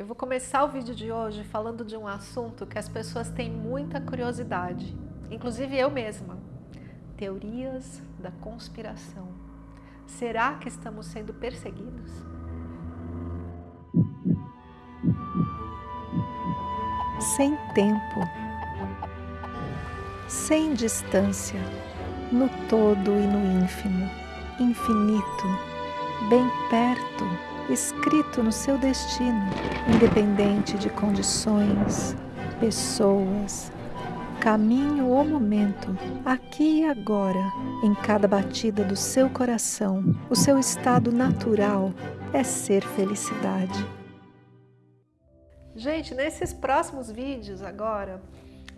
Eu vou começar o vídeo de hoje falando de um assunto que as pessoas têm muita curiosidade, inclusive eu mesma. Teorias da conspiração. Será que estamos sendo perseguidos? Sem tempo, sem distância, no todo e no ínfimo, infinito, bem perto escrito no seu destino, independente de condições, pessoas, caminho ou momento, aqui e agora, em cada batida do seu coração, o seu estado natural é ser felicidade. Gente, nesses próximos vídeos agora,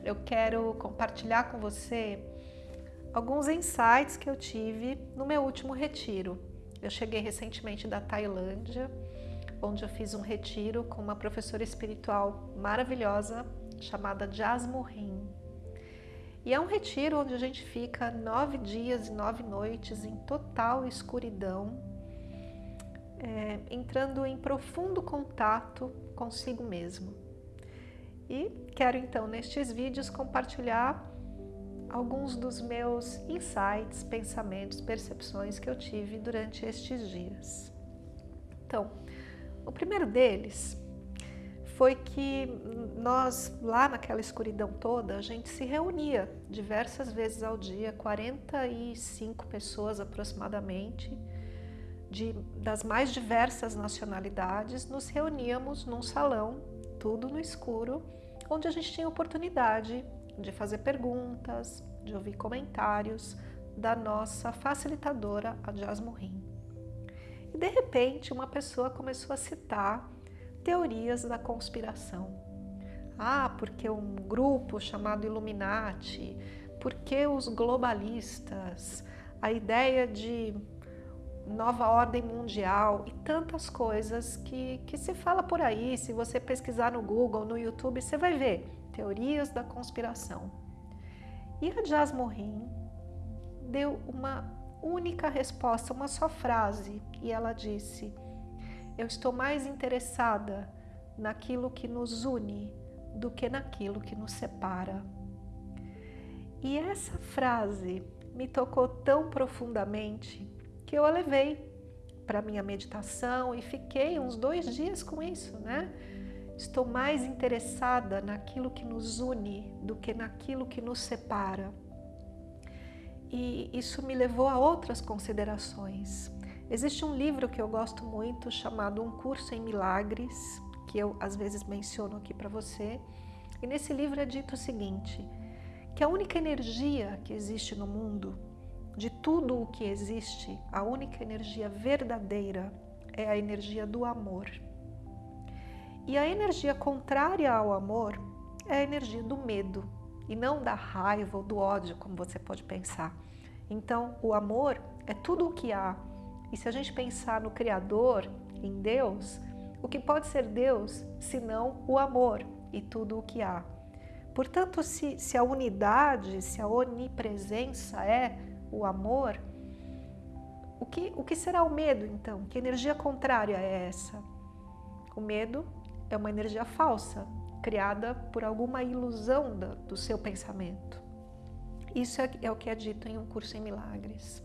eu quero compartilhar com você alguns insights que eu tive no meu último retiro. Eu cheguei recentemente da Tailândia, onde eu fiz um retiro com uma professora espiritual maravilhosa chamada Jasmurin. E é um retiro onde a gente fica nove dias e nove noites em total escuridão, é, entrando em profundo contato consigo mesmo. E quero então nestes vídeos compartilhar alguns dos meus insights, pensamentos, percepções que eu tive durante estes dias. Então, o primeiro deles foi que nós, lá naquela escuridão toda, a gente se reunia diversas vezes ao dia, 45 pessoas aproximadamente, de, das mais diversas nacionalidades, nos reuníamos num salão, tudo no escuro, onde a gente tinha oportunidade de fazer perguntas, de ouvir comentários da nossa facilitadora, a Jasmurin. E de repente uma pessoa começou a citar teorias da conspiração. Ah, porque um grupo chamado Illuminati, porque os globalistas, a ideia de nova ordem mundial e tantas coisas que, que se fala por aí. Se você pesquisar no Google, no YouTube, você vai ver teorias da conspiração. E a Jasmorin deu uma única resposta, uma só frase, e ela disse: Eu estou mais interessada naquilo que nos une do que naquilo que nos separa. E essa frase me tocou tão profundamente que eu a levei para minha meditação e fiquei uns dois dias com isso, né? Estou mais interessada naquilo que nos une do que naquilo que nos separa. E isso me levou a outras considerações. Existe um livro que eu gosto muito chamado Um Curso em Milagres, que eu às vezes menciono aqui para você. E nesse livro é dito o seguinte, que a única energia que existe no mundo, de tudo o que existe, a única energia verdadeira é a energia do amor. E a energia contrária ao amor é a energia do medo e não da raiva ou do ódio, como você pode pensar. Então, o amor é tudo o que há. E se a gente pensar no Criador, em Deus, o que pode ser Deus senão o amor e tudo o que há? Portanto, se, se a unidade, se a onipresença é o amor, o que, o que será o medo então? Que energia contrária é essa? O medo é uma energia falsa, criada por alguma ilusão do, do seu pensamento. Isso é, é, o que é dito em um curso em milagres.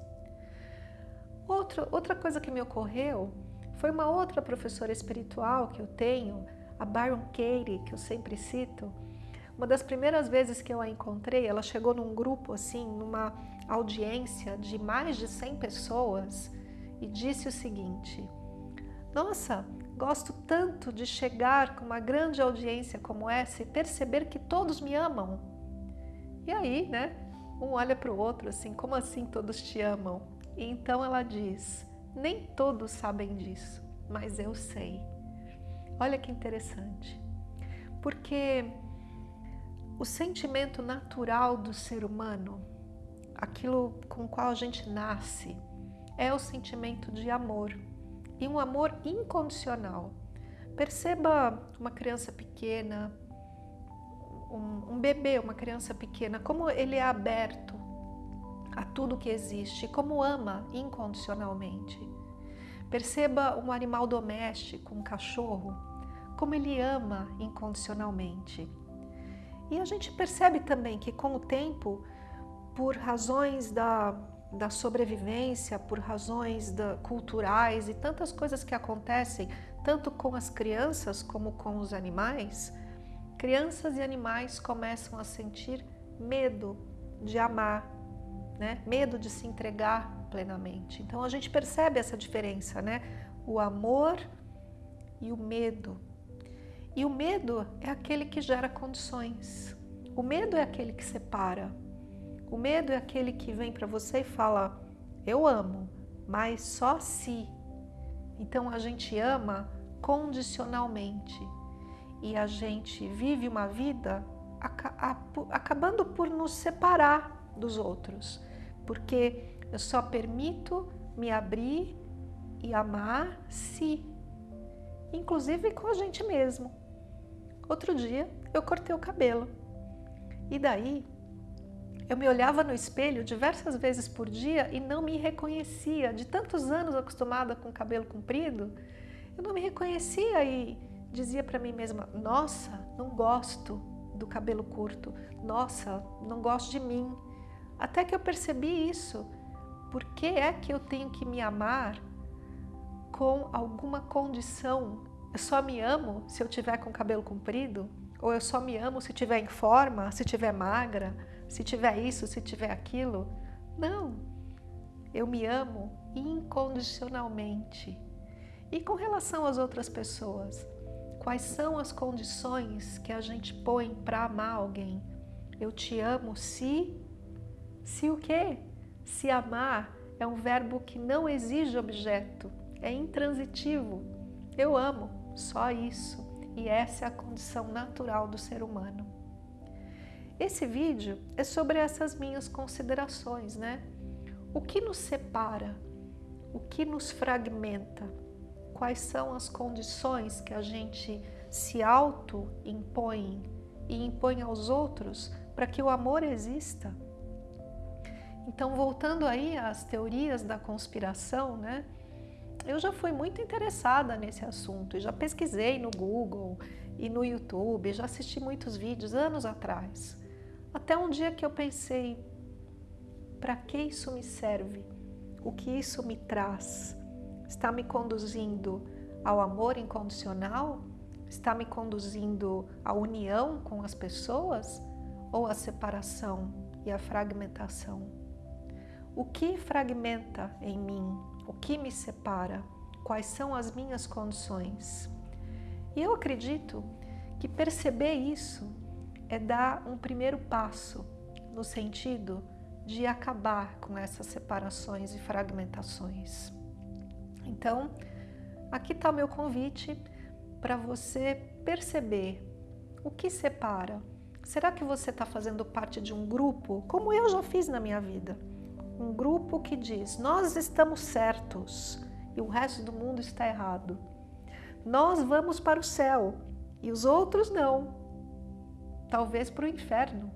Outra, outra coisa que me ocorreu foi uma outra professora espiritual que eu tenho, a Byron Katie, que eu sempre cito. Uma das primeiras vezes que eu a encontrei, ela chegou num grupo assim, numa audiência de mais de 100 pessoas e disse o seguinte: Nossa, Gosto tanto de chegar com uma grande audiência como essa e perceber que todos me amam. E aí, né, um olha para o outro assim, como assim todos te amam? E então ela diz, nem todos sabem disso, mas eu sei. Olha que interessante, porque o sentimento natural do ser humano, aquilo com o qual a gente nasce, é o sentimento de amor e um amor incondicional. Perceba uma criança pequena, um, um, bebê, uma criança pequena, como ele é aberto a tudo que existe, como ama incondicionalmente. Perceba um animal doméstico, um cachorro, como ele ama incondicionalmente. E a gente percebe também que com o tempo, por razões da, da sobrevivência, por razões da, culturais e tantas coisas que acontecem, tanto com as crianças como com os animais, crianças e animais começam a sentir medo de amar, né? medo de se entregar plenamente. Então a gente percebe essa diferença, né? O amor e o medo. E o medo é aquele que gera condições. O medo é aquele que separa. O medo é aquele que vem para você e fala: Eu amo, mas só se. Então a gente ama condicionalmente e a gente vive uma vida acabando por nos separar dos outros, porque eu só permito me abrir e amar se, inclusive com a gente mesmo. Outro dia eu cortei o cabelo e daí eu me olhava no espelho diversas vezes por dia e não me reconhecia. De tantos anos acostumada com cabelo comprido, eu não me reconhecia e dizia para mim mesma: Nossa, não gosto do cabelo curto. Nossa, não gosto de mim. Até que eu percebi isso. Por que é que eu tenho que me amar com alguma condição? Eu só me amo se eu tiver com cabelo comprido? Ou eu só me amo se tiver em forma, se tiver magra, se tiver isso, se tiver aquilo? Não. Eu me amo incondicionalmente. E com relação às outras pessoas, quais são as condições que a gente põe para amar alguém? Eu te amo se se o quê? Se amar é um verbo que não exige objeto, é intransitivo. Eu amo, só isso. E essa é a condição natural do ser humano. Esse vídeo é sobre essas minhas considerações, né? O que nos separa? O que nos fragmenta? Quais são as condições que a gente se auto-impõe e impõe aos outros para que o amor exista? Então, voltando aí às teorias da conspiração, né? Eu já fui muito interessada nesse assunto e já pesquisei no Google e no YouTube, já assisti muitos vídeos anos atrás. Até um dia que eu pensei, para que isso me serve? O que isso me traz? Está me conduzindo ao amor incondicional? Está me conduzindo à união com as pessoas? Ou à separação e à fragmentação? O que fragmenta em mim? O que me separa? Quais são as minhas condições? E eu acredito que perceber isso é dar um primeiro passo no sentido de acabar com essas separações e fragmentações. Então, aqui está o meu convite para você perceber o que separa. Será que você está fazendo parte de um grupo, como eu já fiz na minha vida? um grupo que diz: nós estamos certos e o resto do mundo está errado. Nós vamos para o céu e os outros não. Talvez para o inferno.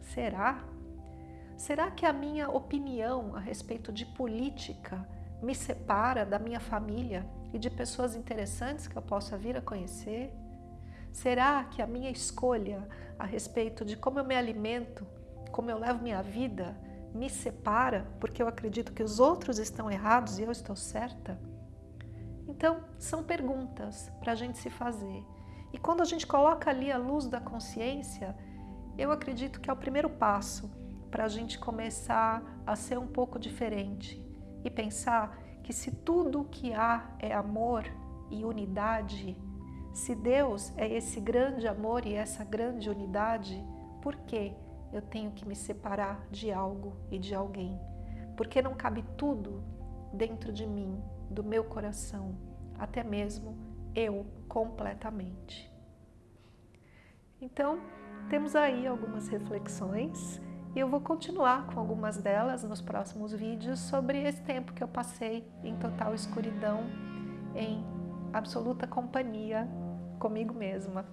Será? Será que a minha opinião a respeito de política me separa da minha família e de pessoas interessantes que eu possa vir a conhecer? Será que a minha escolha a respeito de como eu me alimento, como eu levo minha vida, me separa porque eu acredito que os outros estão errados e eu estou certa? Então, são perguntas para a gente se fazer. E quando a gente coloca ali a luz da consciência, eu acredito que é o primeiro passo para a gente começar a ser um pouco diferente e pensar que se tudo o que há é amor e unidade, se Deus é esse grande amor e essa grande unidade, por quê? eu tenho que me separar de algo e de alguém, porque não cabe tudo dentro de mim, do meu coração, até mesmo eu completamente. Então, temos aí algumas reflexões e eu vou continuar com algumas delas nos próximos vídeos sobre esse tempo que eu passei em total escuridão, em absoluta companhia comigo mesma.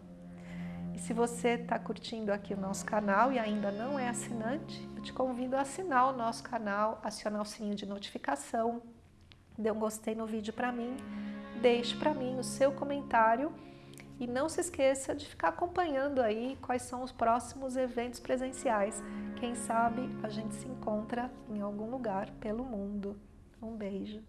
E se você está curtindo aqui o nosso canal e ainda não é assinante, eu te convido a assinar o nosso canal, acionar o sininho de notificação, dê um gostei no vídeo para mim, deixe para mim o seu comentário E não se esqueça de ficar acompanhando aí quais são os próximos eventos presenciais. Quem sabe a gente se encontra em algum lugar pelo mundo. Um beijo.